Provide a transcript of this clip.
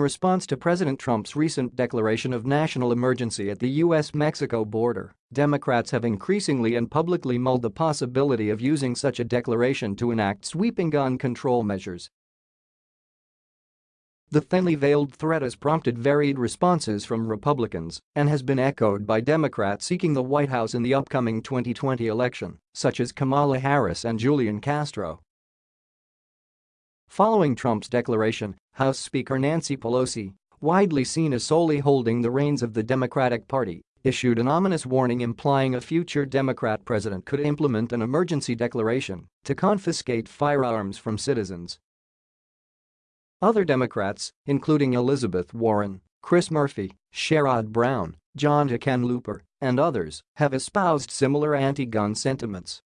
In response to President Trump's recent declaration of national emergency at the U.S.-Mexico border, Democrats have increasingly and publicly mulled the possibility of using such a declaration to enact sweeping gun control measures the thinly veiled threat has prompted varied responses from Republicans and has been echoed by Democrats seeking the White House in the upcoming 2020 election, such as Kamala Harris and Julian Castro. Following Trump's declaration, House Speaker Nancy Pelosi, widely seen as solely holding the reins of the Democratic Party, issued an ominous warning implying a future Democrat president could implement an emergency declaration to confiscate firearms from citizens other Democrats, including Elizabeth Warren, Chris Murphy, Sherrod Brown, John Hickenlooper, and others, have espoused similar anti-gun sentiments.